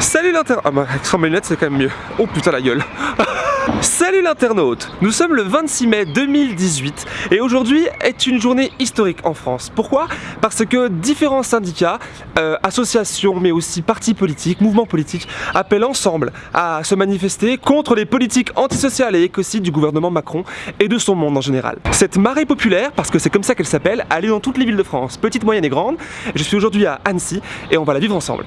Salut l'internaute Ah bah sans lunettes c'est quand même mieux. Oh putain la gueule Salut l'internaute Nous sommes le 26 mai 2018 et aujourd'hui est une journée historique en France. Pourquoi? Parce que différents syndicats, euh, associations mais aussi partis politiques, mouvements politiques appellent ensemble à se manifester contre les politiques antisociales et écocides du gouvernement Macron et de son monde en général. Cette marée populaire, parce que c'est comme ça qu'elle s'appelle, elle est dans toutes les villes de France, petites, moyennes et grandes. Je suis aujourd'hui à Annecy et on va la vivre ensemble.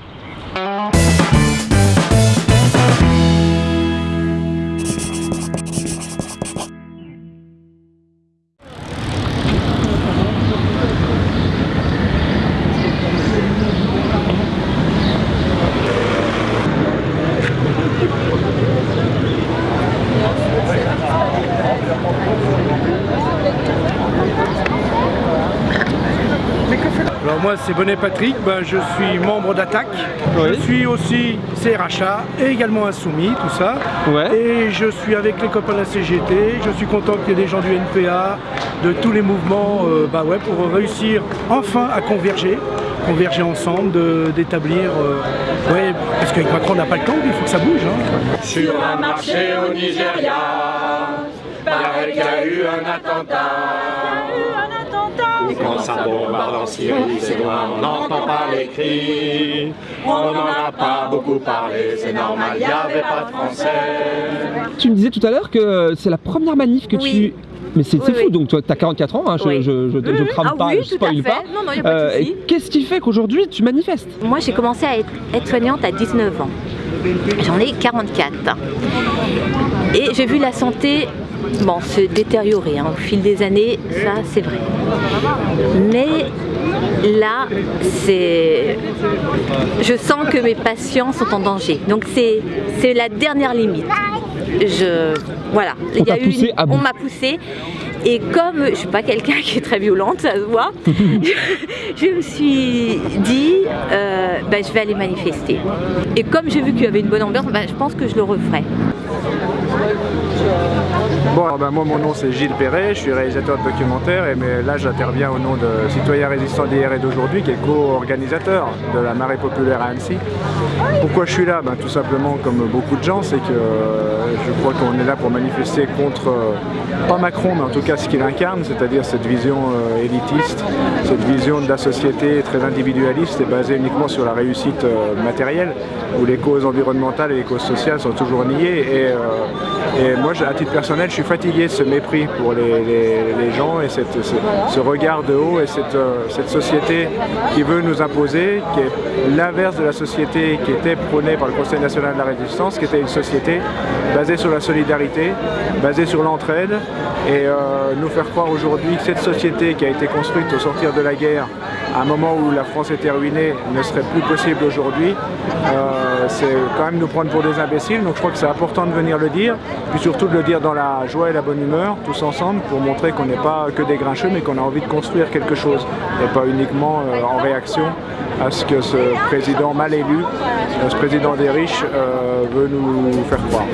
Moi c'est Bonnet Patrick, ben, je suis membre d'Attaque, je suis aussi CRHA et également insoumis, tout ça. Ouais. Et je suis avec les copains de la CGT, je suis content qu'il y ait des gens du NPA, de tous les mouvements, euh, bah ouais, pour réussir enfin à converger, converger ensemble, de- d'établir, euh, ouais, parce qu'avec Macron on n'a pas le temps, il faut que ça bouge. hein. Sur un marché au Nigeria, paraît qu'il y a eu un attentat. Et quand ça bombarde en Syrie, c'est loin, on n'entend pas les cris. On n'en a pas beaucoup parlé, c'est normal, il n'y avait pas de français. Tu me disais tout à l'heure que c'est la première manif que Oui. tu... Mais c'est Oui, fou, oui. donc toi t'as 44 ans, hein, je, Oui. je, je, je Mhm. crame Ah pas, oui, je spoil pas. Non, non, Euh, Qu'est-ce qui fait qu'aujourd'hui tu manifestes Moi, j'ai commencé à être, être soignante à 19 ans. J'en ai 44. Et j'ai vu la santé bon, se détériorer hein, au fil des années, ça c'est vrai. Mais là, c'est, je sens que mes patients sont en danger. Donc c'est, la dernière limite. Je, voilà. On poussé une- à m'a poussé. Et comme je suis pas quelqu'un qui est très violente, ça se voit, je me suis dit, euh, bah, je vais aller manifester. Et comme j'ai vu qu'il y avait une bonne ambiance, bah, je pense que je le referai. Bon, alors, ben, moi mon nom c'est Gilles Perret, je suis réalisateur de documentaire et mais là j'interviens au nom de Citoyens Résistants d'hier et d'aujourd'hui qui est co-organisateur de la marée populaire à Annecy. Pourquoi je suis là? Ben, Tout simplement comme beaucoup de gens, c'est que euh, je crois qu'on est là pour manifester contre, euh, pas Macron, mais en tout cas ce qu'il incarne, c'est-à-dire cette vision euh, élitiste, cette vision de la société très individualiste et basée uniquement sur la réussite matérielle, où les causes environnementales et les causes sociales sont toujours niées. Et moi, à titre personnel, je suis fatigué de ce mépris pour les, gens et ce, regard de haut et cette, euh, cette société qui veut nous imposer, qui est l'inverse de la société qui était prônée par le Conseil national de la résistance, qui était une société basée sur la solidarité, basée sur l'entraide, et euh, nous faire croire aujourd'hui que cette société qui a été construite au sortir de la guerre, un moment où la France était ruinée, ne serait plus possible aujourd'hui, euh, c'est quand même nous prendre pour des imbéciles. Donc je crois que c'est important de venir le dire, puis surtout de le dire dans la joie et la bonne humeur, tous ensemble, pour montrer qu'on n'est pas que des grincheux, mais qu'on a envie de construire quelque chose, et pas uniquement euh, en réaction à ce que ce président mal élu, euh, ce président des riches, veut nous faire croire.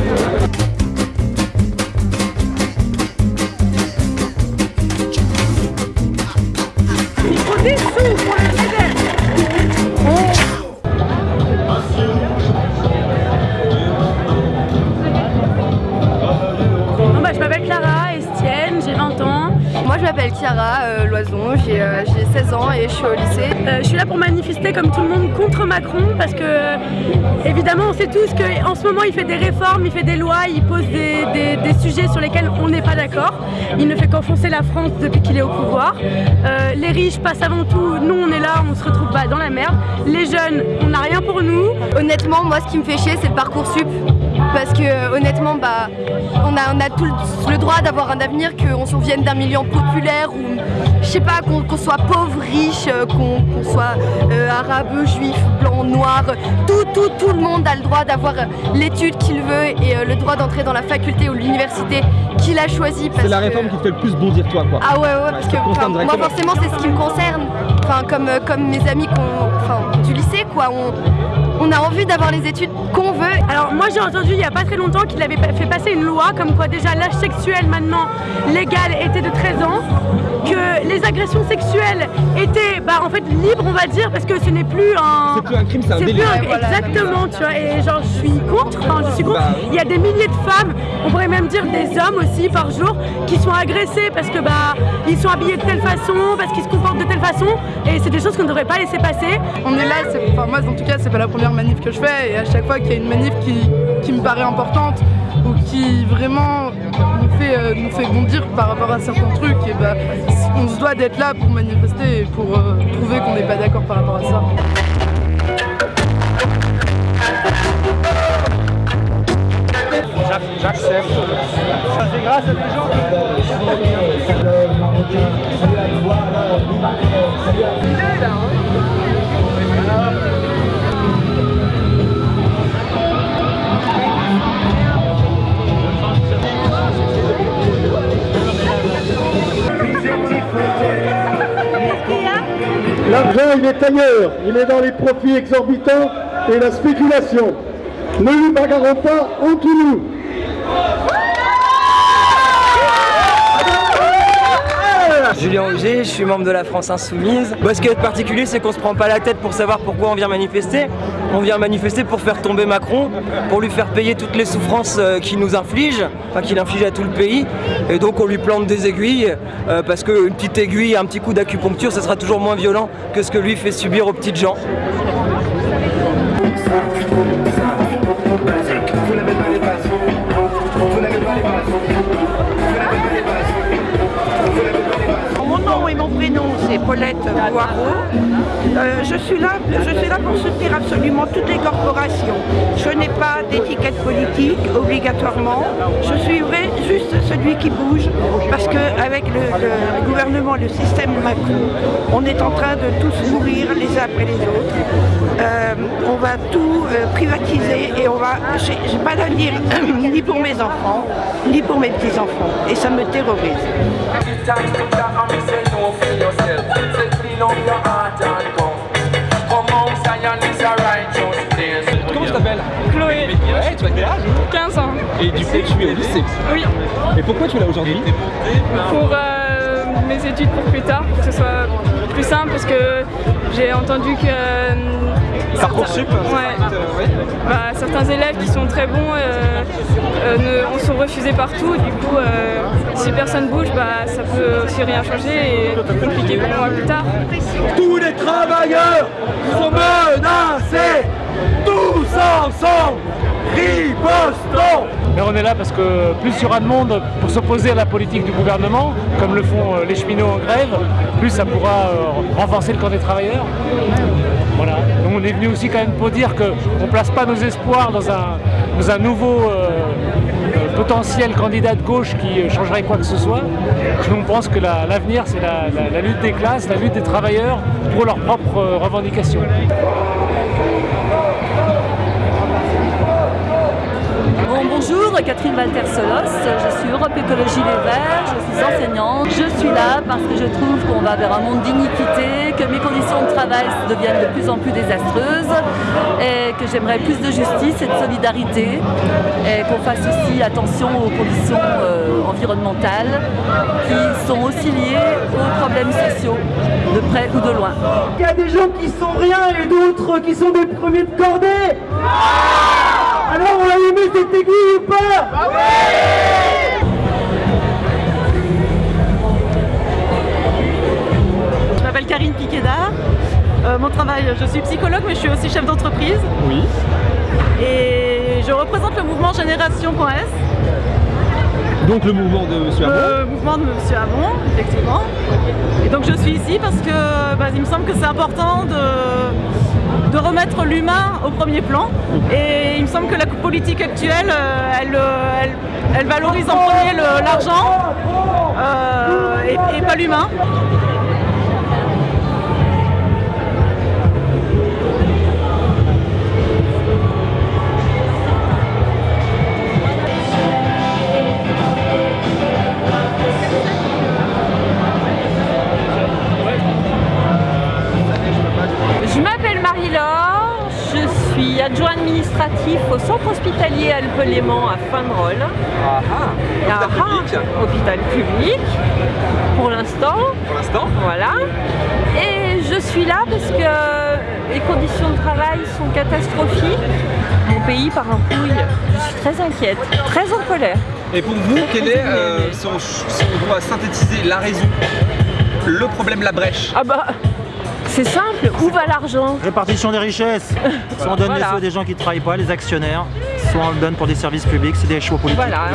Chiara euh, Loison, j'ai euh, j'ai 16 ans et je suis au lycée. Euh, je suis là pour manifester comme tout le monde contre Macron parce que euh, évidemment on sait tous qu'en ce moment il fait des réformes, il fait des lois, il pose des, sujets sur lesquels on n'est pas d'accord. Il ne fait qu'enfoncer la France depuis qu'il est au pouvoir. Euh, les riches passent avant tout, nous on est là, on se retrouve pas dans la merde. Les jeunes, on n'a rien pour nous. Honnêtement, moi ce qui me fait chier c'est le Parcoursup. Parce que euh, honnêtement, bah, on a, on a tout le, le droit d'avoir un avenir, qu'on s'en vienne d'un milieu populaire ou je sais pas, qu'on soit pauvre, riche, euh, qu'on soit euh, arabe, juif, blanc, noir. Tout, tout, tout le monde a le droit d'avoir l'étude qu'il veut et euh, le droit d'entrer dans la faculté ou l'université qu'il a choisi. C'est la que- réforme qui te fait le plus bondir toi quoi. Ah ouais ouais parce que enfin, moi forcément c'est ce qui me concerne. Enfin comme, comme mes amis enfin, du lycée quoi. On, on a envie d'avoir les études qu'on veut. Alors moi j'ai entendu il n'y a pas très longtemps qu'il avait fait passer une loi comme quoi déjà l'âge sexuel maintenant légal était de 13 ans, que les agressions sexuelles étaient bah, en fait libres on va dire parce que ce n'est plus un... C'est plus un crime, c'est un délit. Exactement, tu vois, et genre je suis contre, enfin je suis contre. Bah il y a des milliers de femmes, on pourrait même dire des hommes aussi par jour, qui sont agressés parce que bah ils sont habillés de telle façon, parce qu'ils se comportent de telle façon, et c'est des choses qu'on ne devrait pas laisser passer. On est là, enfin moi en tout cas c'est pas la première manif que je fais, et à chaque fois qu'il y a une manif qui, qui me paraît importante, ou qui vraiment nous fait, euh, nous fait bondir par rapport à certains trucs, et bah, on se doit d'être là pour manifester et pour euh, prouver qu'on n'est pas d'accord par rapport à ça. J'accepte. C'est grâce à des gens il est ailleurs. Il est dans les profits exorbitants et la spéculation. Ne nous bagarrons pas entre nous. Julien Auger, je suis membre de la France Insoumise. ce qui est particulier, c'est qu'on se prend pas la tête pour savoir pourquoi on vient manifester. On vient manifester pour faire tomber Macron, pour lui faire payer toutes les souffrances euh, qu'il nous inflige, enfin qu'il inflige à tout le pays. Et donc on lui plante des aiguilles, euh, parce qu'une petite aiguille, un petit coup d'acupuncture, ce sera toujours moins violent que ce que lui fait subir aux petites gens. Paulette Poirot. Euh, je, suis là, je suis là pour soutenir absolument toutes les corporations. Je n'ai pas d'étiquette politique obligatoirement. Je suivrai juste celui qui bouge parce qu'avec le, le, gouvernement, le système Macron, on est en train de tous mourir les uns après les autres. Euh, on va tout euh, privatiser et on va... J'ai pas d'avenir ni pour mes enfants, ni pour mes petits-enfants. Et ça me terrorise. Comment tu t'appelles Chloé. Ouais, tu as quel âge 15 ans. Et du coup, tu es au lycée Oui. Et pourquoi tu es là aujourd'hui Pour euh, mes études pour plus tard, pour que ce soit plus simple, parce que j'ai entendu que... Euh, Parcoursup ouais. Bah, certains élèves qui sont très bons euh, euh, sont refusés partout, du coup euh, si personne bouge, bah, ça peut aussi rien changer et compliquer pour moi plus tard. Tous les travailleurs sont menacés, tous ensemble, ripostons mais on est là parce que plus il y aura de monde pour s'opposer à la politique du gouvernement, comme le font les cheminots en grève, plus ça pourra renforcer le camp des travailleurs. Donc on est venu aussi quand même pour dire qu'on ne place pas nos espoirs dans un, nouveau euh, euh, potentiel candidat de gauche qui euh, changerait quoi que ce soit. On pense que l'avenir c'est la, lutte des classes, la lutte des travailleurs pour leurs propres revendications. Catherine Walter-Solos, je suis Europe Écologie Les Verts, je suis enseignante. Je suis là parce que je trouve qu'on va vers un monde d'iniquité, que mes conditions de travail deviennent de plus en plus désastreuses et que j'aimerais plus de justice et de solidarité et qu'on fasse aussi attention aux conditions euh, environnementales qui sont aussi liées aux problèmes sociaux, de près ou de loin. Il y a des gens qui sont rien et d'autres qui sont des premiers de cordée alors on a aimé cette aiguille ou pas ah Je m'appelle Karine Piqueda. Euh, mon travail, je suis psychologue mais je suis aussi chef d'entreprise. Oui. Et je représente le mouvement Génération.s. Donc le mouvement de M. Hamon Le mouvement de M. Hamon, effectivement. Et donc je suis ici parce que bah, il me semble que c'est important de de remettre l'humain au premier plan. Et il me semble que la politique actuelle, euh, euh, elle, valorise en premier l'argent euh, et, pas l'humain. Administratif au centre hospitalier Alpes-Léman à Fanerolles. Ah ah, hôpital Ah, public. hôpital public, pour l'instant. Pour l'instant Voilà. Et je suis là parce que les conditions de travail sont catastrophiques. Mon pays part en couille. Je suis très inquiète, très en colère. Et pour vous, quelle est, euh, si, on, si on doit synthétiser la raison, le problème, la brèche? Ah bah, c'est simple, où va l'argent Répartition des richesses. Soit on donne Voilà. les sous à des gens qui ne travaillent pas, les actionnaires, soit on le donne pour des services publics, c'est des choix politiques. Voilà.